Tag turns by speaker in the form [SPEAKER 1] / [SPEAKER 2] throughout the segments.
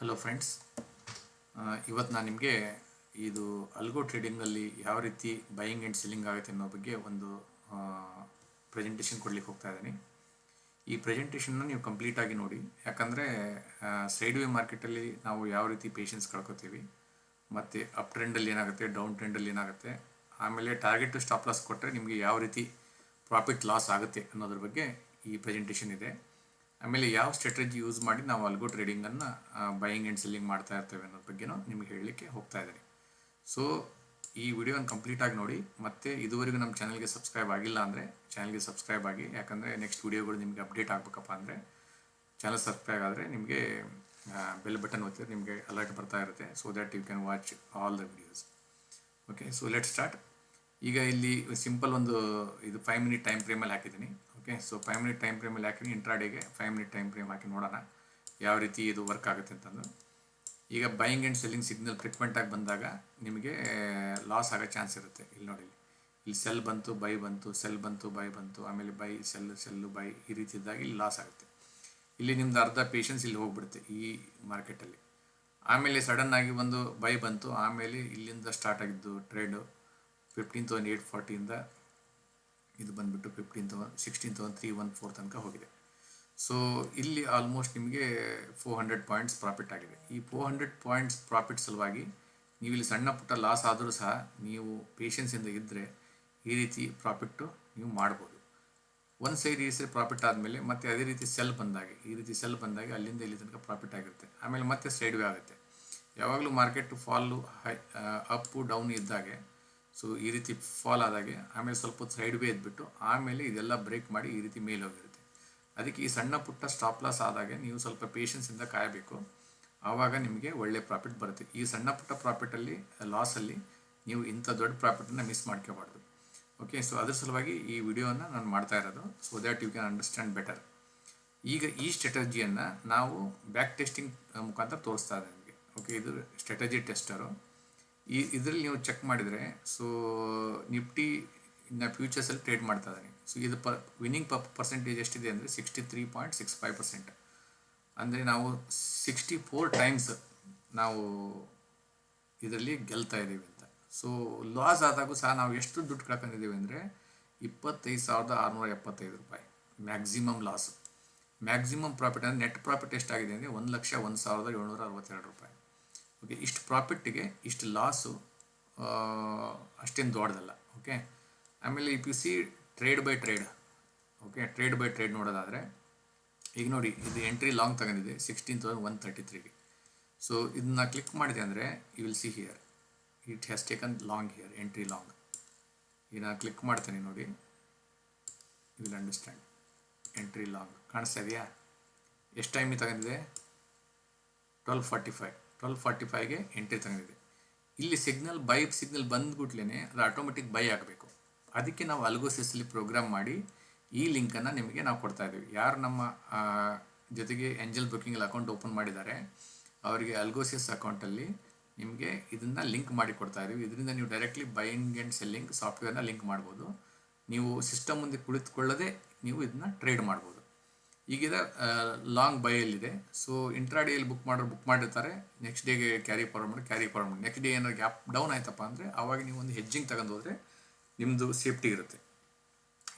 [SPEAKER 1] Hello friends ಇವತ್ತು ನಾನು ನಿಮಗೆ ಇದು ಅಲ್ಗೋ ಟ್ರೇಡಿಂಗಲ್ಲಿ ಯಾವ ರೀತಿ ಬೈಯಿಂಗ್ ಆ್ಯಂಡ್ ಸೆಲ್ಲಿಂಗ್ ಆಗುತ್ತೆ ಅನ್ನೋ ಬಗ್ಗೆ ಒಂದು ಪ್ರೆಸೆಂಟೇಷನ್ ಕೊಡ್ಲಿಕ್ಕೆ ಹೋಗ್ತಾ ಇದ್ದೀನಿ. ಈ ಪ್ರೆಸೆಂಟೇಷನ್ನ ನೀವು ಕಂಪ್ಲೀಟಾಗಿ ನೋಡಿ. ಯಾಕಂದರೆ ಸೈಡ್ ವೇ ಮಾರ್ಕೆಟಲ್ಲಿ ನಾವು ಯಾವ ರೀತಿ ಪೇಷನ್ಸ್ ಕಳ್ಕೊತೀವಿ, ಮತ್ತು ಅಪ್ ಟ್ರೆಂಡಲ್ಲಿ ಏನಾಗುತ್ತೆ ಡೌನ್ ಟ್ರೆಂಡಲ್ಲಿ ಏನಾಗುತ್ತೆ, ಆಮೇಲೆ ಟಾರ್ಗೆಟ್ ಸ್ಟಾಪ್ ಲಾಸ್ ಕೊಟ್ಟರೆ ನಿಮಗೆ ಯಾವ ರೀತಿ ಪ್ರಾಫಿಟ್ ಲಾಸ್ ಆಗುತ್ತೆ ಅನ್ನೋದ್ರ ಬಗ್ಗೆ ಈ ಪ್ರೆಸೆಂಟೇಷನ್ ಇದೆ. ಆಮೇಲೆ ಯಾವ ಸ್ಟ್ರಾಟಜಿ ಯೂಸ್ ಮಾಡಿ ನಾವು ಅಲ್ಗೋ ಟ್ರೇಡಿಂಗನ್ನು ಬೈಯಿಂಗ್ ಆ್ಯಂಡ್ ಸೆಲ್ಲಿಂಗ್ ಮಾಡ್ತಾ ಇರ್ತೇವೆ ಅನ್ನೋದ್ರ ಬಗ್ಗೆನೂ ನಿಮಗೆ ಹೇಳಲಿಕ್ಕೆ ಹೋಗ್ತಾ ಇದ್ದೀನಿ. ಸೊ ಈ ವಿಡಿಯೋನ ಕಂಪ್ಲೀಟಾಗಿ ನೋಡಿ, ಮತ್ತು ಇದುವರೆಗೂ ನಮ್ಮ ಚಾನಲ್ಗೆ ಸಬ್ಸ್ಕ್ರೈಬ್ ಆಗಿಲ್ಲ ಅಂದರೆ ಚಾನಲ್ಗೆ ಸಬ್ಸ್ಕ್ರೈಬ್ ಆಗಿ, ಯಾಕಂದರೆ ನೆಕ್ಸ್ಟ್ ವಿಡಿಯೋಗಳು ನಿಮಗೆ ಅಪ್ಡೇಟ್ ಆಗಬೇಕಪ್ಪ ಅಂದರೆ ಚಾನಲ್ ಸಬ್ಸ್ಕ್ರೈಬ್ ಆದರೆ ನಿಮಗೆ ಬೆಲ್ ಬಟನ್ ಒತ್ತಿದ್ರೆ ನಿಮಗೆ ಅಲರ್ಟ್ ಬರ್ತಾ ಇರುತ್ತೆ so that you can watch all the videos okay so let start ಈಗ ಇಲ್ಲಿ ಸಿಂಪಲ್ ಒಂದು, ಇದು ಫೈವ್ ಮಿನಿಟ್ ಟೈಮ್ ಫ್ರೇಮಲ್ಲಿ ಹಾಕಿದ್ದೀನಿ. Okay so five minute time ಫ್ರೇಮಲ್ಲಿ ಹಾಕಿದ್ದೀನಿ ಇಂಟ್ರಾಡೇಗೆ ಫೈವ್ ಮಿನಿಟ್ ಟೈಮ್ ಫ್ರೇಮ್ ಹಾಕಿ ನೋಡೋಣ ಯಾವ ರೀತಿ ಇದು ವರ್ಕ್ ಆಗುತ್ತೆ ಅಂತಂದು. ಈಗ ಬೈಯಿಂಗ್ ಆ್ಯಂಡ್ ಸೆಲ್ಲಿಂಗ್ ಸಿಗ್ನಲ್ ಟ್ರೀಟ್ಮೆಂಟಾಗಿ ಬಂದಾಗ ನಿಮಗೆ ಲಾಸ್ ಆಗೋ ಚಾನ್ಸ್ ಇರುತ್ತೆ ಇಲ್ಲಿ ನೋಡಿ ಇಲ್ಲಿ. ಸೆಲ್ ಬಂತು ಬೈ ಬಂತು ಸೆಲ್ ಬಂತು ಬೈ ಬಂತು, ಆಮೇಲೆ ಬೈ ಸೆಲ್ ಸೆಲ್ಲು ಬೈ ಈ ರೀತಿ ಇದ್ದಾಗ ಇಲ್ಲಿ ಲಾಸ್ ಆಗುತ್ತೆ. ಇಲ್ಲಿ ನಿಮ್ದು ಅರ್ಧ ಪೇಷನ್ಸ್ ಇಲ್ಲಿ ಹೋಗ್ಬಿಡುತ್ತೆ ಈ ಮಾರ್ಕೆಟಲ್ಲಿ ಆಮೇಲೆ ಸಡನ್ ಆಗಿ ಒಂದು ಬೈ ಬಂತು, ಆಮೇಲೆ ಇಲ್ಲಿಂದ ಸ್ಟಾರ್ಟ್ ಆಗಿದ್ದು ಟ್ರೇಡು ಫಿಫ್ಟೀನ್ ತೌಸಂಡ್ ಏಯ್ಟ್ ಫಾರ್ಟಿಯಿಂದ ಇದು ಬಂದುಬಿಟ್ಟು fifteen thousand sixteen thousand three one four ತನಕ ಹೋಗಿದೆ. ಸೊ ಇಲ್ಲಿ ಆಲ್ಮೋಸ್ಟ್ ನಿಮಗೆ ಫೋರ್ ಹಂಡ್ರೆಡ್ ಪಾಯಿಂಟ್ಸ್ ಪ್ರಾಫಿಟ್ ಆಗಿದೆ. ಈ ಫೋರ್ ಹಂಡ್ರೆಡ್ ಪಾಯಿಂಟ್ಸ್ ಪ್ರಾಫಿಟ್ ಸಲುವಾಗಿ ನೀವು ಇಲ್ಲಿ ಸಣ್ಣ ಪುಟ್ಟ ಲಾಸ್ ಆದರೂ ಸಹ ನೀವು ಪೇಷನ್ಸಿಂದ ಇದ್ದರೆ ಈ ರೀತಿ ಪ್ರಾಫಿಟ್ಟು ನೀವು ಮಾಡ್ಬೋದು. ಒಂದು ಸೈಡ್ ಈ ಸೈಡ್ ಪ್ರಾಫಿಟ್ ಆದಮೇಲೆ ಮತ್ತೆ ಅದೇ ರೀತಿ ಸೆಲ್ ಬಂದಾಗ, ಈ ರೀತಿ ಸೆಲ್ ಬಂದಾಗ ಅಲ್ಲಿಂದ ಇಲ್ಲಿ ತನಕ ಪ್ರಾಫಿಟ್ ಆಗಿರುತ್ತೆ. ಆಮೇಲೆ ಮತ್ತೆ ಸೈಡ್ ವೇ ಆಗುತ್ತೆ. ಯಾವಾಗಲೂ market fall high up down ಇದ್ದಾಗೆ ಸೊ ಈ ರೀತಿ ಫಾಲ್ ಆದಾಗೆ, ಆಮೇಲೆ ಸ್ವಲ್ಪ ಹೊತ್ತು ಸೈಡ್ ವೇ ಎದ್ಬಿಟ್ಟು ಆಮೇಲೆ ಇದೆಲ್ಲ ಬ್ರೇಕ್ ಮಾಡಿ ಈ ರೀತಿ ಮೇಲೆ ಹೋಗಿರುತ್ತೆ. ಅದಕ್ಕೆ ಈ ಸಣ್ಣ ಪುಟ್ಟ ಸ್ಟಾಪ್ ಲಾಸ್ ಆದಾಗೆ ನೀವು ಸ್ವಲ್ಪ ಪೇಷನ್ಸಿಂದ ಕಾಯಬೇಕು. ಆವಾಗ ನಿಮಗೆ ಒಳ್ಳೆ ಪ್ರಾಫಿಟ್ ಬರುತ್ತೆ. ಈ ಸಣ್ಣ ಪುಟ್ಟ ಪ್ರಾಫಿಟಲ್ಲಿ ಲಾಸಲ್ಲಿ ನೀವು ಇಂಥ ದೊಡ್ಡ ಪ್ರಾಫಿಟನ್ನು ಮಿಸ್ ಮಾಡ್ಕೋಬಾರ್ದು. ಓಕೆ ಸೊ ಅದ್ರ ಸಲುವಾಗಿ ಈ ವಿಡಿಯೋನ ನಾನು ಮಾಡ್ತಾ ಇರೋದು so that you can understand better ಈಗ ಈ ಸ್ಟ್ರಾಟಜಿಯನ್ನು ನಾವು ಬ್ಯಾಕ್ ಟೆಸ್ಟಿಂಗ್ ಮುಖಾಂತರ ತೋರಿಸ್ತಾ ನಿಮಗೆ. ಓಕೆ ಇದು ಸ್ಟ್ರಾಟಜಿ ಟೆಸ್ಟರು ಈ ಇದರಲ್ಲಿ ನೀವು ಚೆಕ್ ಮಾಡಿದರೆ ಸೊ ನಿಫ್ಟಿ ಇನ್ನು ಫ್ಯೂಚರ್ಸಲ್ಲಿ ಟ್ರೇಡ್ ಮಾಡ್ತಾ ಇದ್ದಾರೆ ಸೊ ಇದು ಪ ವಿನ್ನಿಂಗ್ ಪ ಪರ್ಸೆಂಟೇಜ್ ಎಷ್ಟಿದೆ ಅಂದರೆ sixty three point six five percent ಅಂದರೆ ನಾವು ಸಿಕ್ಸ್ಟಿ ಫೋರ್ ಟೈಮ್ಸ್ ನಾವು ಇದರಲ್ಲಿ ಗೆಲ್ತಾ ಇದ್ದೀವಿ ಅಂತ. ಸೊ ಲಾಸ್ ಆದಾಗೂ ಸಹ ನಾವು ಎಷ್ಟು ದುಡ್ಡು ಕಳ್ಕೊಂಡಿದ್ದೀವಿ ಅಂದರೆ ಇಪ್ಪತ್ತೈದು ಸಾವಿರದ ಆರುನೂರ ಎಪ್ಪತ್ತೈದು ರೂಪಾಯಿ ಮ್ಯಾಕ್ಸಿಮಮ್ ಲಾಸ್ ಮ್ಯಾಕ್ಸಿಮಮ್ ಪ್ರಾಫಿಟ್ ಅಂದರೆ ನೆಟ್ ಪ್ರಾಫಿಟ್ ಎಷ್ಟಾಗಿದೆ ಅಂದರೆ ಒಂದು ಲಕ್ಷ ಒಂದು ಸಾವಿರದ ಏಳ್ನೂರ ಅರವತ್ತೆರಡು ರೂಪಾಯಿ. ಓಕೆ ಇಷ್ಟು ಪ್ರಾಫಿಟ್ಟಿಗೆ ಇಷ್ಟು ಲಾಸು ಅಷ್ಟೇನು ದೊಡ್ಡದಲ್ಲ ಓಕೆ ಆಮೇಲೆ if you see trade by trade okay trade by trade ನೋಡೋದಾದರೆ, ಈಗ ನೋಡಿ, ಇದು ಎಂಟ್ರಿ ಲಾಂಗ್ ತಗೊಂಡಿದೆ ಸಿಕ್ಸ್ಟೀನ್ ತೌಸಂಡ್ ಒನ್ ತರ್ಟಿ ತ್ರೀಗೆ ಸೊ ಇದನ್ನ ಕ್ಲಿಕ್ ಮಾಡಿದೆ ಅಂದರೆ you will see here it has taken long here entry long ಈಗ ನಾನು ಕ್ಲಿಕ್ ಮಾಡ್ತೇನೆ ನೋಡಿ. You will understand entry long ಕಾಣಿಸ್ತಾ ಇದೆಯಾ? ಎಷ್ಟು ಟೈಮಿಗೆ ತಗೊಂಡಿದೆ? Twelve forty five twelve forty ಫೈವ್ಗೆ entry ತಗೊಂಡಿದೆ ಇಲ್ಲಿ ಸಿಗ್ನಲ್ ಬೈ ಸಿಗ್ನಲ್ ಬಂದ್ಬಿಟ್ಲೇ ಅದು ಆಟೋಮೆಟಿಕ್ ಬೈ ಆಗಬೇಕು. ಅದಕ್ಕೆ ನಾವು ಅಲ್ಗೋಸಿಸಲ್ಲಿ ಪ್ರೋಗ್ರಾಮ್ ಮಾಡಿ ಈ ಲಿಂಕನ್ನು ನಿಮಗೆ ನಾವು ಕೊಡ್ತಾ ಇದ್ದೀವಿ. ಯಾರು ನಮ್ಮ ಜೊತೆಗೆ ಎಂಜಲ್ ಬುಕ್ಕಿಂಗಲ್ಲಿ ಅಕೌಂಟ್ ಓಪನ್ ಮಾಡಿದ್ದಾರೆ, ಅವರಿಗೆ ಅಲ್ಗೋಸಿಸ್ ಅಕೌಂಟಲ್ಲಿ ನಿಮಗೆ ಇದನ್ನು ಲಿಂಕ್ ಮಾಡಿ ಕೊಡ್ತಾ ಇದ್ದೀವಿ. ಇದರಿಂದ ನೀವು ಡೈರೆಕ್ಟ್ಲಿ ಬೈಯಿಂಗ್ ಆ್ಯಂಡ್ ಸೆಲ್ಲಿಂಗ್ ಸಾಫ್ಟ್ವೇರ್ನ ಲಿಂಕ್ ಮಾಡ್ಬೋದು. ನೀವು ಸಿಸ್ಟಮ್ ಮುಂದೆ ಕುಳಿತುಕೊಳ್ಳದೆ ನೀವು ಇದನ್ನ ಟ್ರೇಡ್ ಮಾಡ್ಬೋದು. ಈಗಿದ ಲಾಂಗ್ ಬೈಯಲ್ಲಿದೆ ಸೊ ಇಂಟ್ರಾಡೇಯಲ್ಲಿ ಬುಕ್ ಮಾಡೋರು ಬುಕ್ ಮಾಡಿರ್ತಾರೆ. ನೆಕ್ಸ್ಟ್ ಡೇಗೆ ಕ್ಯಾರಿ ಫಾರ್ವರ್ಡ್ ಮಾಡಿ ಕ್ಯಾರಿ ಫಾರ್ವರ್ಡ್ ಮಾಡಿ. ನೆಕ್ಸ್ಟ್ ಡೇ ಏನಾದ್ರು ಗ್ಯಾಪ್ ಡೌನ್ ಆಯ್ತಪ್ಪ ಅಂದರೆ ಆವಾಗ ನೀವು ಒಂದು ಹೆಜ್ಜಿಂಗ್ ತಗೊಂಡು ಹೋದರೆ ನಿಮ್ಮದು ಸೇಫ್ಟಿ ಇರುತ್ತೆ.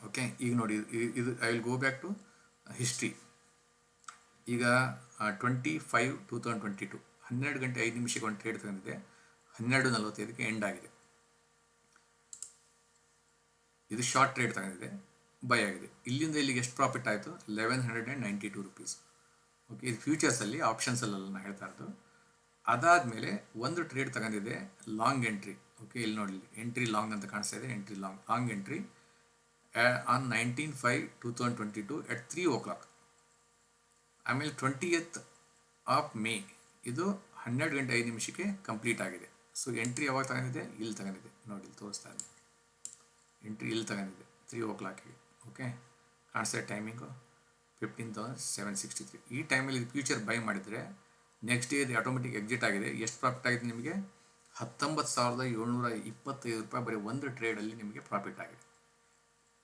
[SPEAKER 1] ಓಕೆ ಈಗ ನೋಡಿ ಇದು I will go back to history ಈಗ twenty five two thousand twenty two ಹನ್ನೆರಡು ಗಂಟೆ ಐದು ನಿಮಿಷಕ್ಕೆ ಒಂದು ಟ್ರೇಡ್ ತಗೊಂಡಿದೆ ಹನ್ನೆರಡು ನಲವತ್ತೈದಕ್ಕೆ ಎಂಡ್ ಆಗಿದೆ. ಇದು ಶಾರ್ಟ್ ಟ್ರೇಡ್ ತಗೊಂಡಿದೆ ಬೈ ಆಗಿದೆ. ಇಲ್ಲಿಂದ ಇಲ್ಲಿಗೆ ಎಷ್ಟು ಪ್ರಾಫಿಟ್ ಆಯಿತು? Eleven hundred and ninety two rupees okay ಇದು ಫ್ಯೂಚರ್ಸಲ್ಲಿ ಆಪ್ಷನ್ಸಲ್ಲೆಲ್ಲ ನಾನು ಹೇಳ್ತಾ ಇರೋದು. ಅದಾದಮೇಲೆ ಒಂದು ಟ್ರೇಡ್ ತಗೊಂಡಿದೆ ಲಾಂಗ್ ಎಂಟ್ರಿ ಓಕೆ ಇಲ್ಲಿ ನೋಡಿ ಎಂಟ್ರಿ ಲಾಂಗ್ ಅಂತ ಕಾಣಿಸ್ತಾ ಇದೆ entry long long entry on nineteen five two thousand twenty two at three o'clock ಆಮೇಲೆ ಟ್ವೆಂಟಿಯತ್ ಆಫ್ ಮೇ ಇದು ಹನ್ನೆರಡು ಗಂಟೆ ಐದು ನಿಮಿಷಕ್ಕೆ ಕಂಪ್ಲೀಟ್ ಆಗಿದೆ. ಸೊ ಎಂಟ್ರಿ ಯಾವಾಗ ತಗೊಂಡಿದೆ ಇಲ್ಲಿ ತಗೊಂಡಿದೆ ನೋಡಿ ತೋರಿಸ್ತಾ ಇದೆ ಎಂಟ್ರಿ ಇಲ್ಲಿ ತಗೊಂಡಿದೆ ತ್ರೀ ಓ ಕ್ಲಾಕಿಗೆ ಓಕೆ ಕಾಣಿಸ್ತಾ timing fifteen thousand seven sixty three ಈ ಟೈಮಲ್ಲಿ ಇದು ಫ್ಯೂಚರ್ ಬೈ ಮಾಡಿದರೆ ನೆಕ್ಸ್ಟ್ ಇದು ಆಟೋಮೆಟಿಕ್ ಎಕ್ಸಿಟ್ ಆಗಿದೆ. ಎಷ್ಟು ಪ್ರಾಫಿಟ್ ಆಗಿದೆ ನಿಮಗೆ? ಹತ್ತೊಂಬತ್ತು ಸಾವಿರದ ಏಳ್ನೂರ ಇಪ್ಪತ್ತೈದು ರೂಪಾಯಿ. ಬರೀ ಒಂದು ಟ್ರೇಡಲ್ಲಿ ನಿಮಗೆ ಪ್ರಾಫಿಟ್ ಆಗಿದೆ.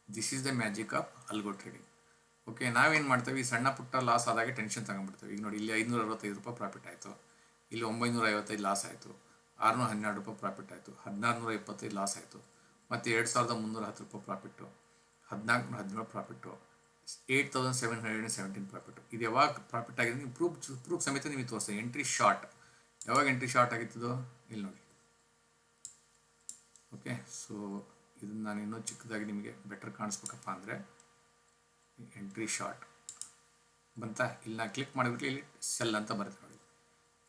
[SPEAKER 1] This is the magic of algo trading okay ನಾವೇನು ಮಾಡ್ತೇವೆ? ಈ ಸಣ್ಣ ಪುಟ್ಟ ಲಾಸ್ ಆದಾಗ ಟೆನ್ಷನ್ ತಗೊಂಡ್ಬಿಡ್ತೇವೆ. ಈಗ ನೋಡಿ, ಇಲ್ಲಿ ಐನೂರ ಅರವತ್ತೈದು ರೂಪಾಯಿ ಪ್ರಾಫಿಟ್ ಆಯಿತು. ಇಲ್ಲಿ ಒಂಬೈನೂರ ಐವತ್ತೈದು ಲಾಸ್ ಆಯಿತು. ಆರುನೂರ ಹನ್ನೆರಡು ರೂಪಾಯಿ ಪ್ರಾಫಿಟ್ ಆಯಿತು. ಹದಿನಾರು ನೂರ ಇಪ್ಪತ್ತೈದು ಲಾಸ್ ಆಯಿತು. ಮತ್ತು ಎರಡು ಸಾವಿರದ ಮುನ್ನೂರ ಹತ್ತು ರೂಪಾಯಿ ಪ್ರಾಫಿಟ್ಟು ಹದಿನಾಲ್ಕು ಹದಿನೇಳು profit eight thousand seven hundred and seventeen profit ಇದು ಯಾವಾಗ ಪ್ರಾಫಿಟ್ ಆಗಿದೆ? ನೀವು ಪ್ರೂಫ್ ಪ್ರೂಫ್ ಸಮೇತ ನಿಮಗೆ ತೋರಿಸ್ತದೆ ಎಂಟ್ರಿ ಶಾರ್ಟ್ ಯಾವಾಗ ಎಂಟ್ರಿ ಶಾರ್ಟ್ ಆಗಿತ್ತದೋ ಇಲ್ಲಿ ನೋಡಿ. ಓಕೆ ಸೊ ಇದನ್ನು ನಾನು ಇನ್ನೂ ಚಿಕ್ಕದಾಗಿ ನಿಮಗೆ ಬೆಟರ್ ಕಾಣಿಸ್ಬೇಕಪ್ಪ ಅಂದರೆ ಎಂಟ್ರಿ ಶಾರ್ಟ್ ಬಂತ? ಇಲ್ಲಿ ನಾನು ಕ್ಲಿಕ್ ಮಾಡಿಬಿಟ್ಟು ಇಲ್ಲಿ ಸೆಲ್ ಅಂತ ಬರುತ್ತೆ ನೋಡಿ.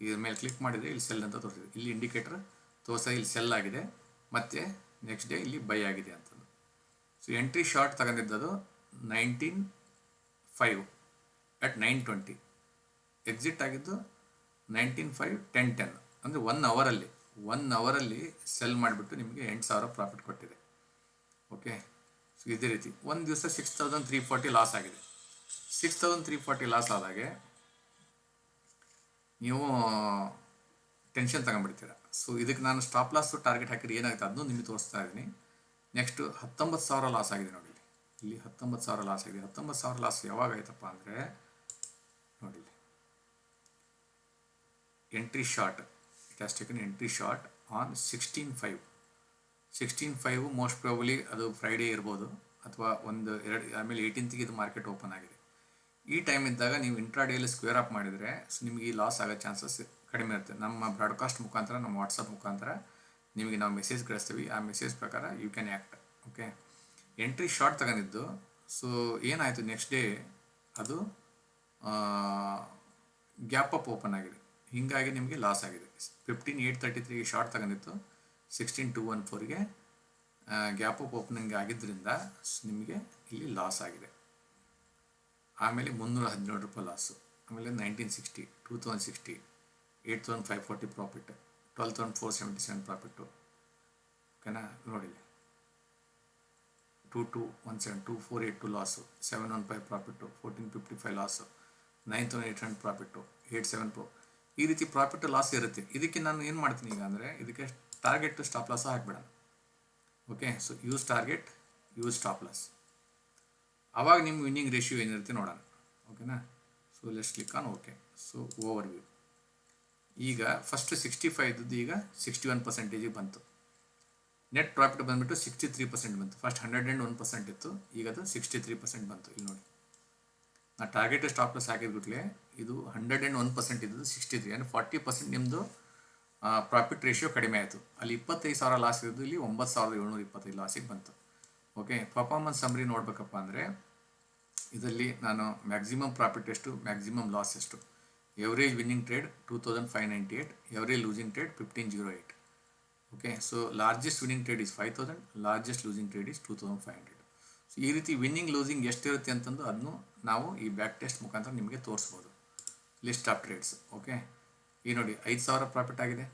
[SPEAKER 1] ಇದ್ರ ಮೇಲೆ ಕ್ಲಿಕ್ ಮಾಡಿದರೆ ಇಲ್ಲಿ ಸೆಲ್ ಅಂತ ತೋರಿಸಿದೆ ಇಲ್ಲಿ ಇಂಡಿಕೇಟರ್ ತೋರಿಸ ಇಲ್ಲಿ ಸೆಲ್ ಆಗಿದೆ. ಮತ್ತು ನೆಕ್ಸ್ಟ್ ಡೇ ಇಲ್ಲಿ ಬೈ ಆಗಿದೆ ಅಂತಂದು so entry short ತಗೊಂಡಿದ್ದದು nineteen five at nine twenty exit ಆಗಿದ್ದು ನೈನ್ಟೀನ್ ಫೈವ್ ಟೆನ್ ಟೆನ್ ಅಂದರೆ ಒನ್ ಅವರಲ್ಲಿ ಒನ್ ಅವರಲ್ಲಿ ಸೆಲ್ ಮಾಡಿಬಿಟ್ಟು ನಿಮಗೆ ಎಂಟು ಸಾವಿರ ಪ್ರಾಫಿಟ್ ಕೊಟ್ಟಿದೆ. ಓಕೆ ಸೊ ಇದೇ ರೀತಿ. ಒಂದು ದಿವಸ six thousand three forty loss ಆಗಿದೆ. Six thousand three forty loss ಆದಾಗೆ ನೀವು ಟೆನ್ಷನ್ ತಗೊಂಡ್ಬಿಡ್ತೀರ. ಸೊ ಇದಕ್ಕೆ ನಾನು ಸ್ಟಾಪ್ ಲಾಸು ಟಾರ್ಗೆಟ್ ಹಾಕಿದ್ರೆ ಏನಾಗುತ್ತೆ? ಅದನ್ನು ನಿಮಗೆ ತೋರಿಸ್ತಾ ಇದ್ದೀನಿ. ನೆಕ್ಸ್ಟ್ ಹತ್ತೊಂಬತ್ತು ಸಾವಿರ ಲಾಸ್ ಆಗಿದೆ ನೋಡಿ ಇಲ್ಲಿ. ಹತ್ತೊಂಬತ್ತು ಸಾವಿರ ಲಾಸ್ ಆಗಿದೆ. ಹತ್ತೊಂಬತ್ತು ಸಾವಿರ ಲಾಸ್ ಯಾವಾಗ ಆಯ್ತಪ್ಪ ಅಂದರೆ ನೋಡಿ entry short it has taken entry short on sixteen five sixteen five most probably ಅದು ಫ್ರೈಡೇ ಇರ್ಬೋದು. ಅಥವಾ ಒಂದು ಎರಡು, ಆಮೇಲೆ ಏಯ್ಟೀನ್ತ್ಗೆ ಇದು ಮಾರ್ಕೆಟ್ ಓಪನ್ ಆಗಿದೆ. ಈ ಟೈಮ್ ಇದ್ದಾಗ ನೀವು ಇಂಟ್ರಾಡೇಲಿ ಸ್ಕ್ವೇರ್ ಅಪ್ ಮಾಡಿದರೆ ನಿಮಗೆ ಈ ಲಾಸ್ ಆಗೋ ಚಾನ್ಸಸ್ ಕಡಿಮೆ ಇರುತ್ತೆ. ನಮ್ಮ ಬ್ರಾಡ್ಕಾಸ್ಟ್ ಮುಖಾಂತರ, ನಮ್ಮ ವಾಟ್ಸಪ್ ಮುಖಾಂತರ ನಿಮಗೆ ನಾವು ಮೆಸೇಜ್ ಕಳಿಸ್ತೀವಿ, ಆ ಮೆಸೇಜ್ ಪ್ರಕಾರ you can act okay entry short ತಗೊಂಡಿದ್ದು ಸೊ ಏನಾಯಿತು ನೆಕ್ಸ್ಟ್ ಡೇ ಅದು ಗ್ಯಾಪ್ ಅಪ್ ಓಪನ್ ಆಗಿದೆ. ಹೀಗಾಗಿ ನಿಮಗೆ ಲಾಸ್ ಆಗಿದೆ. ಫಿಫ್ಟೀನ್ ಏಯ್ಟ್ ತರ್ಟಿ ತ್ರೀಗೆ ಶಾರ್ಟ್ ತಗೊಂಡಿತ್ತು ಸಿಕ್ಸ್ಟೀನ್ ಟು ಒನ್ ಫೋರ್ಗೆ ಗ್ಯಾಪ್ ಅಪ್ ಓಪನಿಂಗ್ ಆಗಿದ್ದರಿಂದ ನಿಮಗೆ ಇಲ್ಲಿ ಲಾಸ್ ಆಗಿದೆ. ಆಮೇಲೆ ಮುನ್ನೂರ ಹದಿನೇಳು ರೂಪಾಯಿ ಲಾಸು ಆಮೇಲೆ nineteen sixty two thousand sixty eight thousand five forty profit twelve thousand four seventy seven profit ಓಕೆನಾ? ನೋಡಿ two two one seven, two four eight two loss, seven one five profit fourteen fifty five loss, nine thousand eight hundred profit eight seven pro. ಈ ರೀತಿ profit loss ಇರುತ್ತೆ. ಇದಕ್ಕೆ ನಾನು ಏನು ಮಾಡ್ತೀನಿ ಈಗ ಅಂದರೆ, ಇದಕ್ಕೆ target stop loss ಹಾಕ್ಬೇಡ. Okay? So use target use stop loss ಆವಾಗ ನಿಮ್ಮ ವಿನ್ನಿಂಗ್ ರೇಷಿಯೋ ಏನಿರುತ್ತೆ ನೋಡೋಣ. ಓಕೆನಾ? So let's click on okay so overview ಈಗ ಫಸ್ಟ್ ಸಿಕ್ಸ್ಟಿ ಫೈವ್ ಇದ್ದದ್ದು ಈಗ ಸಿಕ್ಸ್ಟಿ ಒನ್ ಪರ್ಸೆಂಟೇಜಿಗೆ ಬಂತು. ನೆಟ್ ಪ್ರಾಫಿಟ್ ಬಂದುಬಿಟ್ಟು ಸಿಕ್ಸ್ಟಿ ತ್ರೀ ಪರ್ಸೆಂಟ್ ಬಂತು. First hundred and one percent ಇತ್ತು, ಈಗ ಅದು ಸಿಕ್ಸ್ಟಿ ತ್ರೀ ಪರ್ಸೆಂಟ್ ಬಂತು. ಇಲ್ಲಿ ನೋಡಿ. ನಾ ಟಾರ್ಗೆಟ್ ಸ್ಟಾಪ್ ಲಾಸ್ ಹಾಕಿದ್ಬಿಟ್ಲೆ ಇದು ಹಂಡ್ರೆಡ್ ಆ್ಯಂಡ್ ಒನ್ ಪರ್ಸೆಂಟ್ ಇದ್ದದ್ದು ಸಿಕ್ಸ್ಟಿ ತ್ರೀ ಅಂದರೆ ಫಾರ್ಟಿ ಪರ್ಸೆಂಟ್ ನಿಮ್ಮದು ಪ್ರಾಫಿಟ್ ರೇಷಿಯೋ ಕಡಿಮೆ ಆಯಿತು. ಅಲ್ಲಿ ಇಪ್ಪತ್ತೈದು ಸಾವಿರ ಲಾಸ್ ಇದ್ದು ಇಲ್ಲಿ ಒಂಬತ್ತು ಸಾವಿರದ ಏಳ್ನೂರ ಇಪ್ಪತ್ತೈದು ಲಾಸಿಗೆ ಬಂತು. ಓಕೆ ಪರ್ಫಾರ್ಮೆನ್ಸ್ ಸಮ್ರಿ ನೋಡಬೇಕಪ್ಪ ಅಂದರೆ, ಇದರಲ್ಲಿ ನಾನು ಮ್ಯಾಕ್ಸಿಮಮ್ ಪ್ರಾಫಿಟ್ ಎಷ್ಟು ಮ್ಯಾಕ್ಸಿಮಮ್ ಲಾಸ್ ಎಷ್ಟು? Trade fifteen zero eight okay so largest winning trade is five thousand largest losing trade is two thousand five hundred so ಈ ರೀತಿ ವಿನ್ನಿಂಗ್ ಲೂಸಿಂಗ್ ಎಷ್ಟಿರುತ್ತೆ ಅಂತಂದು ಅದನ್ನು ನಾವು ಈ ಬ್ಯಾಕ್ ಟೆಸ್ಟ್ ಮುಖಾಂತರ ನಿಮಗೆ ತೋರಿಸ್ಬೋದು. ಲಿಸ್ಟ್ ಆಫ್ ಟ್ರೇಡ್ಸ್ ಓಕೆ ಈ ನೋಡಿ, ಐದು ಸಾವಿರ ಪ್ರಾಫಿಟ್ ಆಗಿದೆ.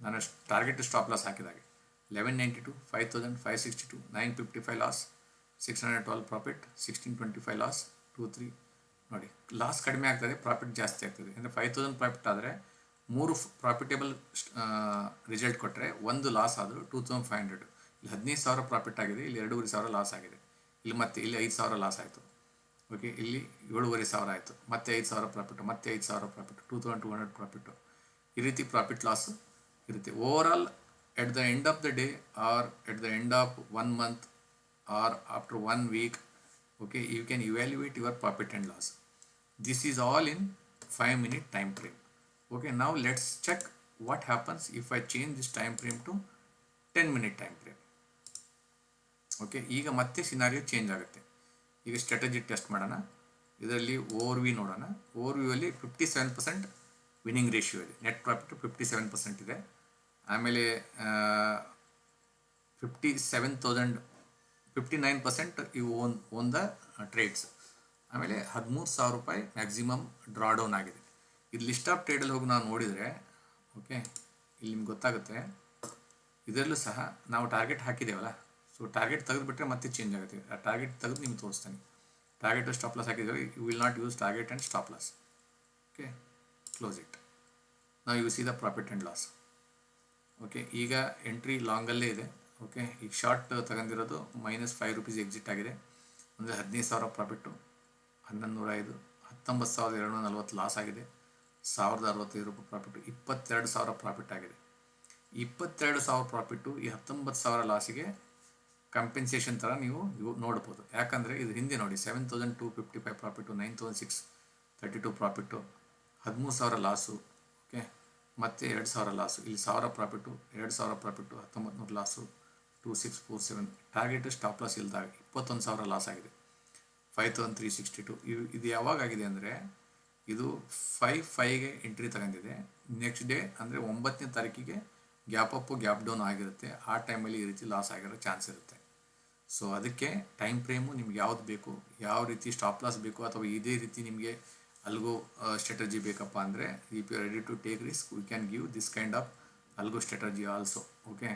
[SPEAKER 1] ನಾನು target stop loss ಹಾಕಿದಾಗೆ. Eleven ninety two five thousand five sixty two nine fifty five loss six hundred twelve profit sixteen twenty five loss two three ನೋಡಿ ಲಾಸ್ ಕಡಿಮೆ ಆಗ್ತದೆ profit ಜಾಸ್ತಿ ಆಗ್ತದೆ. ಅಂದರೆ ಫೈವ್ ತೌಸಂಡ್ ಪ್ರಾಫಿಟ್ ಆದರೆ ಮೂರು ಪ್ರಾಫಿಟೇಬಲ್ ರಿಸಲ್ಟ್ ಕೊಟ್ಟರೆ ಒಂದು ಲಾಸ್ ಆದರೂ ಟೂ ತೌಸಂಡ್ ಫೈವ್ ಹಂಡ್ರೆಡ್ ಇಲ್ಲಿ ಹದಿನೈದು ಸಾವಿರ ಪ್ರಾಫಿಟ್ ಆಗಿದೆ, ಇಲ್ಲಿ ಎರಡೂವರೆ ಸಾವಿರ ಲಾಸ್ ಆಗಿದೆ. ಇಲ್ಲಿ ಮತ್ತೆ, ಇಲ್ಲಿ ಐದು ಸಾವಿರ ಲಾಸ್ ಆಯಿತು. ಓಕೆ ಇಲ್ಲಿ ಏಳುವರೆ ಸಾವಿರ ಆಯಿತು. ಮತ್ತೆ ಐದು ಸಾವಿರ ಪ್ರಾಫಿಟ್ ಮತ್ತೆ ಐದು ಸಾವಿರ profit two thousand two hundred profit ಈ ರೀತಿ ಪ್ರಾಫಿಟ್ ಲಾಸ್ ಇರುತ್ತೆ. Over all at the end of the day or at the end of one month or after one week okay you can evaluate your profit and loss. This is all in 5 minute time frame. Okay, now let's check what happens if i change this time frame to 10 minute time frame. Okay ಈಗ ಮತ್ತೆ scenario change ಆಗುತ್ತೆ. ಈಗ strategy test ಮಾಡೋಣ. ಇದರಲ್ಲಿ overview ನೋಡೋಣ. Overview ಅಲ್ಲಿ fifty seven percent winning ratio ಇದೆ. Net profit fifty seven percent ಇದೆ. ಆಮೇಲೆ fifty seven thousand fifty nine percent ಇವು ಓನ್ ಓನ್ ದ ಟ್ರೇಡ್ಸ್ ಆಮೇಲೆ ಹದಿಮೂರು ಸಾವಿರ ರೂಪಾಯಿ ಮ್ಯಾಕ್ಸಿಮಮ್ ಡ್ರಾ ಡೌನ್ ಆಗಿದೆ. ಇದು ಲಿಸ್ಟ್ ಆಫ್ ಟ್ರೇಡಲ್ಲಿ ಹೋಗಿ ನಾವು ನೋಡಿದರೆ ಓಕೆ ಇಲ್ಲಿ ನಿಮ್ಗೆ ಗೊತ್ತಾಗುತ್ತೆ, ಇದರಲ್ಲೂ ಸಹ ನಾವು ಟಾರ್ಗೆಟ್ ಹಾಕಿದ್ದೇವಲ್ಲ ಸೊ ಟಾರ್ಗೆಟ್ ತೆಗೆದುಬಿಟ್ರೆ ಮತ್ತೆ ಚೇಂಜ್ ಆಗುತ್ತೆ. ಆ ಟಾರ್ಗೆಟ್ ತೆಗೆದು ನಿಮ್ಗೆ ತೋರಿಸ್ತಾನೆ. ಟಾರ್ಗೆಟ್ ಸ್ಟಾಪ್ ಲಾಸ್ ಹಾಕಿದ್ದೇವೆ you will not use target and stop loss okay close it ನಾವು you see the profit and loss okay ಈಗ ಎಂಟ್ರಿ ಲಾಂಗಲ್ಲೇ ಇದೆ. ಓಕೆ ಈಗ ಶಾರ್ಟ್ ತಗೊಂಡಿರೋದು ಮೈನಸ್ ಫೈವ್ ರುಪೀಸ್ ಎಕ್ಸಿಟ್ ಆಗಿದೆ. ಅಂದರೆ ಹದಿನೈದು ಸಾವಿರ ಪ್ರಾಫಿಟ್ಟು ಹನ್ನೊಂದು ನೂರ ಐದು ಹತ್ತೊಂಬತ್ತು ಸಾವಿರದ ಏಳ್ನೂರ ನಲ್ವತ್ತು ಲಾಸ್ ಆಗಿದೆ. ಸಾವಿರದ ಅರವತ್ತೈದು ರೂಪಾಯಿ ಪ್ರಾಫಿಟ್ ಇಪ್ಪತ್ತೆರಡು ಸಾವಿರ ಪ್ರಾಫಿಟ್ ಆಗಿದೆ. ಇಪ್ಪತ್ತೆರಡು ಸಾವಿರ ಪ್ರಾಫಿಟ್ಟು ಈ ಹತ್ತೊಂಬತ್ತು ಸಾವಿರ ಲಾಸಿಗೆ ಕಂಪೆನ್ಸೇಷನ್ ಥರ ನೀವು ನೋಡ್ಬೋದು. ಯಾಕಂದರೆ ಇದು ಹಿಂದೆ ನೋಡಿ seven thousand two fifty five profit nine thousand six thirty two profit ಹದಿಮೂರು ಸಾವಿರ ಲಾಸು ಓಕೆ ಮತ್ತು ಎರಡು ಸಾವಿರ ಲಾಸು ಇಲ್ಲಿ ಸಾವಿರ ಪ್ರಾಫಿಟ್ಟು ಎರಡು ಸಾವಿರ ಪ್ರಾಫಿಟ್ಟು ಹತ್ತೊಂಬತ್ತು ನೂರು loss two six four seven target stop loss ಇಲ್ದಾಗ ಇಪ್ಪತ್ತೊಂದು ಸಾವಿರ ಲಾಸ್ ಆಗಿದೆ. Five thousand three sixty two ಇದು ಇದು ಯಾವಾಗ ಆಗಿದೆ ಅಂದರೆ, ಇದು ಫೈ ಫೈಗೆ ಎಂಟ್ರಿ ತಗೊಂಡಿದೆ. ನೆಕ್ಸ್ಟ್ ಡೇ ಅಂದರೆ ಒಂಬತ್ತನೇ ತಾರೀಕಿಗೆ ಗ್ಯಾಪ್ ಅಪ್ಪು ಗ್ಯಾಪ್ ಡೌನ್ ಆಗಿರುತ್ತೆ. ಆ ಟೈಮಲ್ಲಿ ಈ ರೀತಿ ಲಾಸ್ ಆಗಿರೋ ಚಾನ್ಸ್ ಇರುತ್ತೆ. ಸೊ ಅದಕ್ಕೆ ಟೈಮ್ ಫ್ರೇಮು ನಿಮ್ಗೆ ಯಾವ್ದು ಬೇಕು? ಯಾವ ರೀತಿ ಸ್ಟಾಪ್ ಲಾಸ್ ಬೇಕು? ಅಥವಾ ಇದೇ ರೀತಿ ನಿಮಗೆ ಅಲ್ಗೋ ಸ್ಟ್ರಾಟಜಿ ಬೇಕಪ್ಪ ಅಂದರೆ if you ready to take risk we can give this kind of algo strategy also okay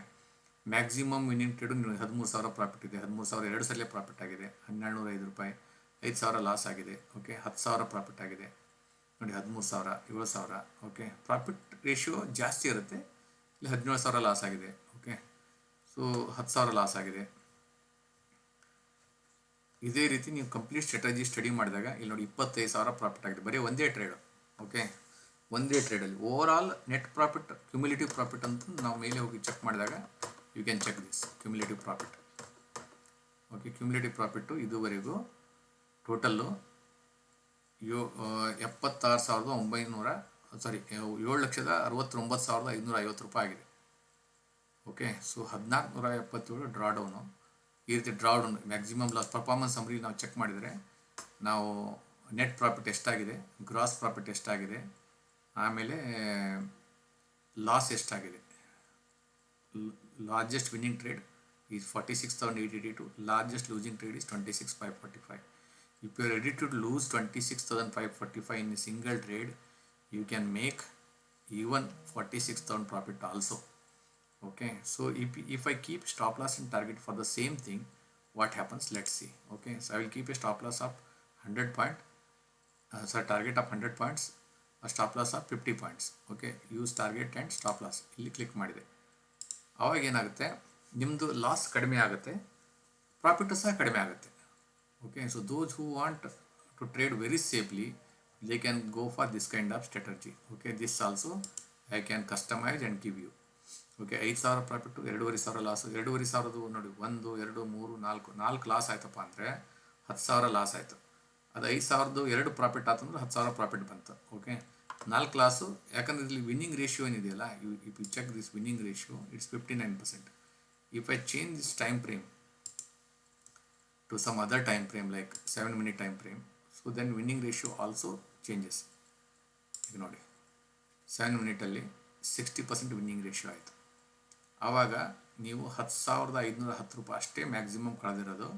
[SPEAKER 1] maximum winning trade ಹದಿಮೂರು ಸಾವಿರ ಪ್ರಾಫಿಟ್ ಇದೆ. ಹದಿಮೂರು ಸಾವಿರ ಎರಡು ಸಲ ಪ್ರಾಫಿಟ್ ಆಗಿದೆ. ಹನ್ನೆರಡು ನೂರ ಐದು ರೂಪಾಯಿ. ಐದು ಸಾವಿರ ಲಾಸ್ ಆಗಿದೆ ಓಕೆ ಹತ್ತು ಸಾವಿರ ಪ್ರಾಫಿಟ್ ಆಗಿದೆ. ನೋಡಿ, ಹದಿಮೂರು ಸಾವಿರ, ಏಳು ಸಾವಿರ ಓಕೆ ಪ್ರಾಫಿಟ್ ರೇಷಿಯೋ ಜಾಸ್ತಿ ಇರುತ್ತೆ. ಇಲ್ಲಿ, ಹದಿನೇಳು ಸಾವಿರ ಲಾಸ್ ಆಗಿದೆ ಓಕೆ ಸೊ ಹತ್ತು ಸಾವಿರ ಲಾಸ್ ಆಗಿದೆ. ಇದೇ ರೀತಿ ನೀವು ಕಂಪ್ಲೀಟ್ ಸ್ಟ್ರಾಟಜಿ ಸ್ಟಡಿ ಮಾಡಿದಾಗ, ಇಲ್ಲಿ ನೋಡಿ ಇಪ್ಪತ್ತೈದು ಸಾವಿರ ಪ್ರಾಫಿಟ್ ಆಗಿದೆ. ಬರೀ ಒಂದೇ ಟ್ರೇಡು ಓಕೆ ಒಂದೇ ಟ್ರೇಡಲ್ಲಿ over all net profit cumulative profit ಅಂತ ನಾವು ಮೇಲೆ ಹೋಗಿ ಚೆಕ್ ಮಾಡಿದಾಗ you can check this cumulative profit okay cumulative profit ಇದುವರೆಗೂ ಟೋಟಲ್ಲು ಯೋ ಎಪ್ಪತ್ತಾರು ಸಾವಿರದ ಒಂಬೈನೂರ, ಸಾರಿ ಏಳು ಲಕ್ಷದ ಅರವತ್ತೊಂಬತ್ತು ಸಾವಿರದ ಐದುನೂರ ಐವತ್ತು ರೂಪಾಯಿ ಆಗಿದೆ. ಓಕೆ ಸೊ ಹದಿನಾಲ್ಕು ನೂರ ಎಪ್ಪತ್ತೇಳು ಡ್ರಾ ಡೌನು ಈ ರೀತಿ draw down maximum loss performance ಅಂಬರಿ ನಾವು ಚೆಕ್ ಮಾಡಿದರೆ ನಾವು ನೆಟ್ ಪ್ರಾಫಿಟ್ ಎಷ್ಟಾಗಿದೆ ಗ್ರಾಸ್ ಪ್ರಾಫಿಟ್ ಎಷ್ಟಾಗಿದೆ, ಆಮೇಲೆ ಲಾಸ್ ಎಷ್ಟಾಗಿದೆ. Largest winning trade is forty six thousand eight eighty two largest losing trade is twenty six five forty five if you are ready to lose 26545 in a single trade you can make even 46000 profit also okay so if, if i keep stop loss and target for the same thing what happens let's see okay so i will keep a stop loss of 100 point uh, sorry target of 100 points a stop loss of 50 points okay use target and stop loss ಇಲ್ಲಿ click ಮಾಡಿದೆ ಅವಾಗ ಏನಾಗುತ್ತೆ Nimdu loss ಕಡಿಮೆ ಆಗುತ್ತೆ profit ಸಹ ಕಡಿಮೆ ಆಗುತ್ತೆ okay, so those who want to trade very safely, they can go for this kind of strategy. Okay, this also i can customize and give you. Okay ಐದು ಸಾವಿರ ಪ್ರಾಫಿಟ್ಟು ಎರಡೂವರೆ ಸಾವಿರ loss ಎರಡೂವರೆ ಸಾವಿರದ್ದು ನೋಡಿ, ಒಂದು, ಎರಡು, ಮೂರು, ನಾಲ್ಕು ನಾಲ್ಕು ಲಾಸ್ ಆಯ್ತಪ್ಪ ಅಂದರೆ ಹತ್ತು ಸಾವಿರ ಲಾಸ್ ಆಯಿತು. ಅದು ಐದು ಸಾವಿರದ್ದು ಎರಡು ಪ್ರಾಫಿಟ್ ಆತಂದ್ರೆ ಹತ್ತು ಸಾವಿರ ಪ್ರಾಫಿಟ್ ಬಂತು. ಓಕೆ ನಾಲ್ಕು ಲಾಸು ಯಾಕಂದ್ರೆ ಇಲ್ಲಿ ವಿನ್ನಿಂಗ್ ರೇಷಿಯೋ ಏನಿದೆಯಲ್ಲ if you check this winning ratio it's fifty nine percent if I change this time frame to some other time frame, like 7 minute time frame. So then winning ratio also changes. ಈಗ ನೋಡಿ seven ಮಿನಿಟಲ್ಲಿ sixty percent winning ratio ಆಯಿತು. ಆವಾಗ ನೀವು ಹತ್ತು ಸಾವಿರದ ಐದುನೂರ ಹತ್ತು ರೂಪಾಯಿ ಅಷ್ಟೇ ಮ್ಯಾಕ್ಸಿಮಮ್ ಕಳೆದಿರೋದು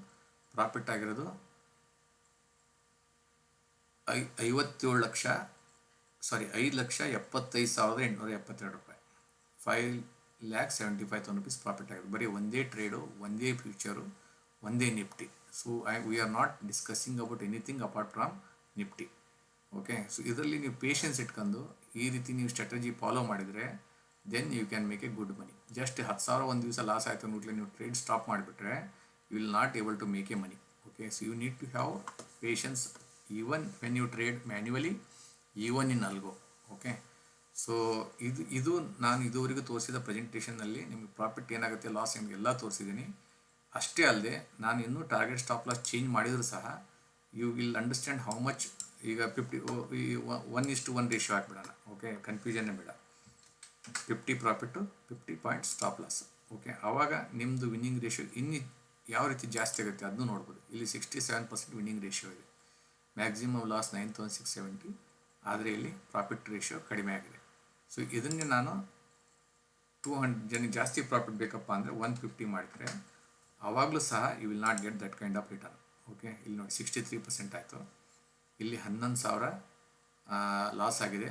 [SPEAKER 1] ಪ್ರಾಫಿಟ್ ಆಗಿರೋದು ಐ, ಐವತ್ತೇಳು ಲಕ್ಷ ಸಾರಿ ಐದು ಲಕ್ಷ ಎಪ್ಪತ್ತೈದು ಸಾವಿರದ ಎಂಟುನೂರ ಎಪ್ಪತ್ತೆರಡು ರೂಪಾಯಿ. Five lakh seventy five thousand rupees profit ಆಗಿದೆ ಬರೀ ಒಂದೇ ಟ್ರೇಡು ಒಂದೇ ಫ್ಯೂಚರು ಒಂದೇ Nifty so I we are not discussing about anything apart from Nifty okay so ಇದರಲ್ಲಿ ನೀವು ಪೇಷನ್ಸ್ ಇಟ್ಕೊಂಡು ಈ ರೀತಿ ನೀವು ಸ್ಟ್ರಾಟಜಿ ಫಾಲೋ ಮಾಡಿದರೆ then you can make a good money just ಹತ್ತು ಸಾವಿರ ಒಂದು ದಿವಸ ಲಾಸ್ ಆಯಿತು ನೋಡಲಿ ನೀವು ಟ್ರೇಡ್ ಸ್ಟಾಪ್ ಮಾಡಿಬಿಟ್ರೆ you will not able to make a money okay so you need to have patience even when you trade manually even in algo okay so ಇದು ಇದು ನಾನು ಇದುವರೆಗೂ ತೋರಿಸಿದ ಪ್ರೆಸೆಂಟೇಷನ್ನಲ್ಲಿ ನಿಮಗೆ ಪ್ರಾಫಿಟ್ ಏನಾಗುತ್ತೆ ಲಾಸ್ ನಿಮಗೆಲ್ಲ ತೋರಿಸಿದ್ದೀನಿ. ಅಷ್ಟೇ ಅಲ್ಲದೆ ನಾನು ಇನ್ನೂ ಟಾರ್ಗೆಟ್ ಸ್ಟಾಪ್ ಲಾಸ್ ಚೇಂಜ್ ಮಾಡಿದರೂ ಸಹ you will understand how much ಈಗ ಫಿಫ್ಟಿ ಒನ್ ಇಷ್ಟು ಒನ್ ರೇಷ್ಯೋ ಹಾಕ್ಬಿಡೋಣ ಓಕೆ ಕನ್ಫ್ಯೂಷನ್ನೇ ಬೇಡ. Fifty profit fifty point stop loss okay ಆವಾಗ ನಿಮ್ಮದು ವಿನ್ನಿಂಗ್ ರೇಷಿಯೋ ಇನ್ನಿ, ಯಾವ ರೀತಿ ಜಾಸ್ತಿ ಆಗುತ್ತೆ ಅದನ್ನು ನೋಡ್ಬೋದು. ಇಲ್ಲಿ sixty seven percent winning ratio ಇದೆ maximum loss nine thousand six seventy ಆದರೆ ಇಲ್ಲಿ ಪ್ರಾಫಿಟ್ ರೇಷಿಯೋ ಕಡಿಮೆ ಆಗಿದೆ. ಸೊ ಇದನ್ನೇ ನಾನು ಟೂ ಹಂಡ್ರೆಡ್ ಜನಕ್ಕೆ ಜಾಸ್ತಿ ಪ್ರಾಫಿಟ್ ಬೇಕಪ್ಪ ಅಂದರೆ ಒನ್ ಫಿಫ್ಟಿ ಮಾಡಿದರೆ ಆವಾಗಲೂ ಸಹ you will not get that kind of return okay ಇಲ್ಲಿ ನೋಡಿ ಸಿಕ್ಸ್ಟಿ ತ್ರೀ ಪರ್ಸೆಂಟ್ ಆಯಿತು. ಇಲ್ಲಿ ಹನ್ನೊಂದು ಸಾವಿರ ಲಾಸ್ ಆಗಿದೆ.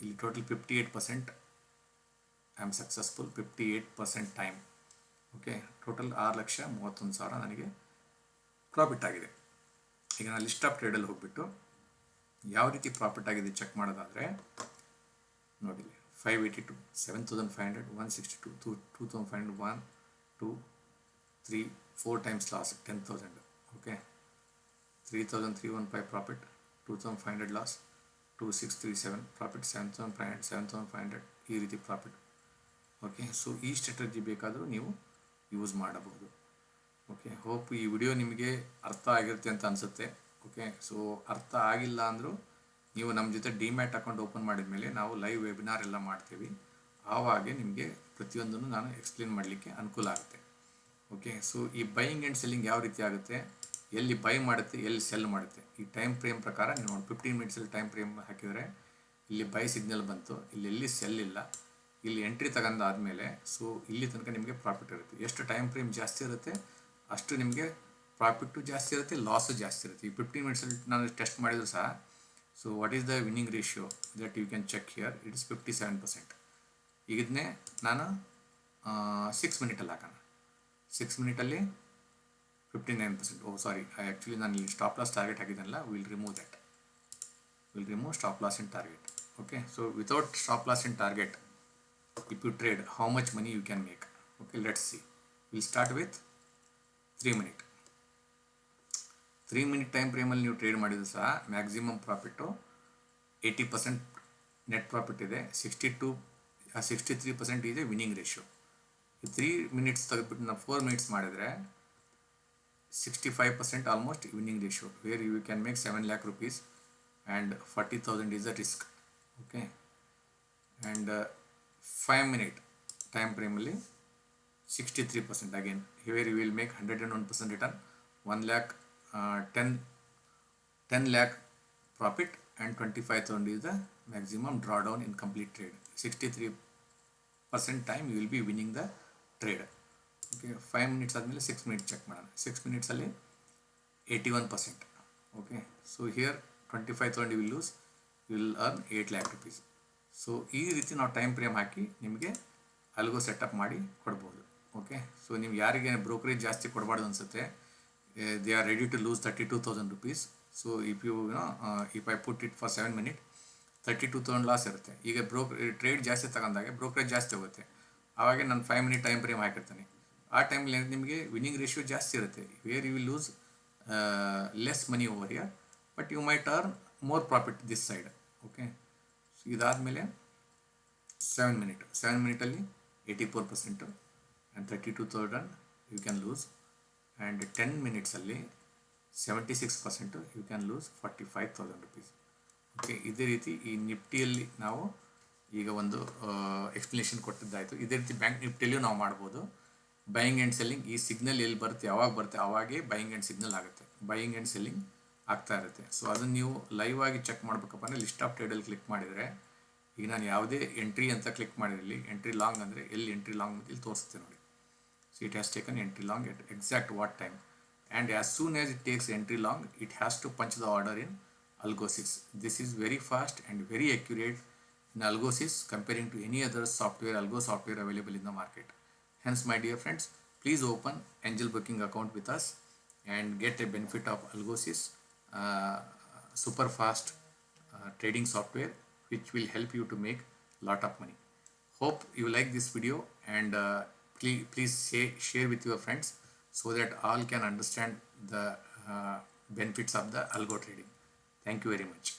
[SPEAKER 1] ಇಲ್ಲಿ total fifty eight percent I am successful fifty eight percent time okay total ಆರು ಲಕ್ಷ ಮೂವತ್ತೊಂದು ಸಾವಿರ ನನಗೆ ಪ್ರಾಫಿಟ್ ಆಗಿದೆ. ಈಗ ನಾನು ಲಿಸ್ಟ್ ಆಫ್ ಟ್ರೇಡಲ್ಲಿ ಹೋಗ್ಬಿಟ್ಟು ಯಾವ ರೀತಿ ಪ್ರಾಫಿಟ್ ಆಗಿದೆ ಚೆಕ್ ಮಾಡೋದಾದರೆ, ನೋಡಿ five eighty two seven thousand five hundred one sixty two two two thousand five hundred one two three four times loss ten thousand okay three thousand three one five profit two thousand five hundred loss two six three seven profit seven thousand five hundred seven thousand five hundred ಈ ರೀತಿ profit okay so ಈ strategy ಬೇಕಾದರೂ ನೀವು use ಮಾಡಬಹುದು okay hope ಈ video ನಿಮಗೆ ಅರ್ಥ ಆಗಿರುತ್ತೆ ಅಂತ ಅನಿಸುತ್ತೆ ಓಕೆ ಸೊ ಅರ್ಥ ಆಗಿಲ್ಲ ಅಂದರೂ ನೀವು ನಮ್ಮ ಜೊತೆ ಡಿಮ್ಯಾಟ್ ಅಕೌಂಟ್ ಓಪನ್ ಮಾಡಿದ ಮೇಲೆ ನಾವು ಲೈವ್ ವೆಬಿನಾರ್ ಎಲ್ಲ ಮಾಡ್ತೀವಿ, ಆವಾಗೆ ನಿಮಗೆ ಪ್ರತಿಯೊಂದನ್ನು ನಾನು ಎಕ್ಸ್ಪ್ಲೇನ್ ಮಾಡಲಿಕ್ಕೆ ಅನುಕೂಲ ಆಗುತ್ತೆ. ಓಕೆ ಸೊ ಈ ಬೈಯಿಂಗ್ ಆ್ಯಂಡ್ ಸೆಲ್ಲಿಂಗ್ ಯಾವ ರೀತಿ ಆಗುತ್ತೆ? ಎಲ್ಲಿ ಬೈ ಮಾಡುತ್ತೆ, ಎಲ್ಲಿ ಸೆಲ್ ಮಾಡುತ್ತೆ? ಈ ಟೈಮ್ ಫ್ರೇಮ್ ಪ್ರಕಾರ ನೀವು ನೋಡಿ ಫಿಫ್ಟೀನ್ ಮಿನಿಟ್ಸಲ್ಲಿ ಟೈಮ್ ಫ್ರೇಮ್ ಹಾಕಿದರೆ, ಇಲ್ಲಿ ಬೈ ಸಿಗ್ನಲ್ ಬಂತು, ಇಲ್ಲಿ ಎಲ್ಲಿ ಸೆಲ್ ಇಲ್ಲ, ಇಲ್ಲಿ ಎಂಟ್ರಿ ತಗೊಂಡಾದಮೇಲೆ ಸೊ ಇಲ್ಲಿ ತನಕ ನಿಮಗೆ ಪ್ರಾಫಿಟ್ ಇರುತ್ತೆ. ಎಷ್ಟು ಟೈಮ್ ಫ್ರೇಮ್ ಜಾಸ್ತಿ ಇರುತ್ತೆ, ಅಷ್ಟು ನಿಮಗೆ ಪ್ರಾಫಿಟ್ಟು ಜಾಸ್ತಿ ಇರುತ್ತೆ ಲಾಸು ಜಾಸ್ತಿ ಇರುತ್ತೆ. ಈ ಫಿಫ್ಟೀನ್ ಮಿನಿಟ್ಸಲ್ಲಿ ನಾನು ಟೆಸ್ಟ್ ಮಾಡಿದ್ರು ಸಹ so what is the winning ratio that you can check here it is fifty seven percent ಇದನ್ನೇ ನಾನು ಸಿಕ್ಸ್ ಮಿನಿಟಲ್ಲಿ ಹಾಕೋಣ. Six ಮಿನಿಟಲ್ಲಿ fifty nine percent oh sorry actually ನಾನು ಇಲ್ಲಿ stop loss target ಹಾಕಿದ್ದೆನಲ್ಲ will remove that will remove stop loss in target okay so without stop loss in target if you trade how much money you can make? Okay let's see. We'll start with 3 minute 3 minute time ಅಲ್ಲಿ ನೀವು trade ಮಾಡಿದ್ರು ಸಹ maximum profit eighty percent net profit ಇದೆ sixty two sixty three percent ಇದೆ winning ratio three minutes ತೆಗೆದ್ಬಿಟ್ಟು ನಾವು four minutes ಮಾಡಿದರೆ sixty five percent almost winning ratio where you can make seven lakh rupees and forty thousand is a risk okay and five minute time ಫ್ರೇಮಲ್ಲಿ sixty three percent again where you will make hundred and one percent return one lakh ten ten lakh profit and twenty five thousand is the maximum draw down in complete trade sixty three percent time you will be winning the trade okay five minutes ಆದಮೇಲೆ six minute check ಮಾಡೋಣ. Six ಮಿನಿಟ್ಸಲ್ಲಿ eighty one percent okay so here twenty five thousand will lose will earn eight lakh rupees so ಈ ರೀತಿ ನಾವು time frame ಹಾಕಿ ನಿಮಗೆ algo setup ಮಾಡಿ ಕೊಡ್ಬೋದು. Okay so ನೀವು ಯಾರಿಗೆ ಬ್ರೋಕರೇಜ್ ಜಾಸ್ತಿ ಕೊಡಬಾರ್ದು ಅನಿಸುತ್ತೆ they are ready to lose thirty two thousand rupees so if you if I put it for seven minute thirty two thousand loss ಇರುತ್ತೆ. ಈಗ ಬ್ರೋಕ್ ಟ್ರೇಡ್ ಜಾಸ್ತಿ ತಗೊಂಡಾಗೆ ಬ್ರೋಕರೇಜ್ ಜಾಸ್ತಿ ಹೋಗುತ್ತೆ. ಆವಾಗ ನಾನು ಫೈವ್ ಮಿನಿಟ್ ಟೈಮ್ ಫ್ರೇಮ್ ಹಾಕಿರ್ತೀನಿ. ಆ ಟೈಮಲ್ಲಿ ನಿಮಗೆ ವಿನ್ನಿಂಗ್ ರೇಷಿಯೋ ಜಾಸ್ತಿ ಇರುತ್ತೆ. Where you will lose less money over year but you might earn more profit this side okay so ಇದಾದಮೇಲೆ seven minute seven ಮಿನಿಟಲ್ಲಿ eighty four percent and thirty two thousand you can lose and ten ಮಿನಿಟ್ಸಲ್ಲಿ seventy six percent you can lose forty five thousand rupees okay ಇದೇ ರೀತಿ ಈ ನಿಫ್ಟಿಯಲ್ಲಿ ನಾವು ಈಗ ಒಂದು explanation ಕೊಟ್ಟಿದ್ದಾಯಿತು. ಇದೇ ರೀತಿ bank ನಿಫ್ಟಿಯಲ್ಲಿಯೂ ನಾವು ಮಾಡ್ಬೋದು. ಬೈಯಿಂಗ್ ಆ್ಯಂಡ್ ಸೆಲ್ಲಿಂಗ್ ಈ ಸಿಗ್ನಲ್ ಎಲ್ಲಿ ಬರುತ್ತೆ, ಯಾವಾಗ ಬರುತ್ತೆ, ಅವಾಗೇ ಬೈಯಿಂಗ್ ಆ್ಯಂಡ್ ಸಿಗ್ನಲ್ ಆಗುತ್ತೆ. ಬೈಯಿಂಗ್ ಆ್ಯಂಡ್ ಸೆಲ್ಲಿಂಗ್ ಆಗ್ತಾ ಇರುತ್ತೆ. ಸೊ ಅದನ್ನು ನೀವು ಲೈವ್ ಆಗಿ ಚೆಕ್ ಮಾಡಬೇಕಪ್ಪ ಅಂದರೆ ಲಿಸ್ಟ್ ಆಫ್ ಟ್ರೇಡಲ್ಲಿ ಕ್ಲಿಕ್ ಮಾಡಿದರೆ, ಈಗ ನಾನು ಯಾವುದೇ ಎಂಟ್ರಿ ಅಂತ ಕ್ಲಿಕ್ ಮಾಡಿರಲಿ ಎಂಟ್ರಿ ಲಾಂಗ್ ಅಂದರೆ ಎಲ್ಲಿ ಎಂಟ್ರಿ ಲಾಂಗ್ ಇಲ್ಲಿ ತೋರಿಸುತ್ತೆ ನೋಡಿ. So it has taken entry long at exact what time and as soon as it takes entry long it has to punch the order in Algosys this is very fast and very accurate. In Algosys comparing to any other software, Algo software available in the market. Hence, my dear friends, please open Angel Booking account with us and get a benefit of Algosys uh, super fast uh, trading software which will help you to make lot of money. Hope you like this video and uh, please, please say, share with your friends so that all can understand the uh, benefits of the algo trading. Thank you very much.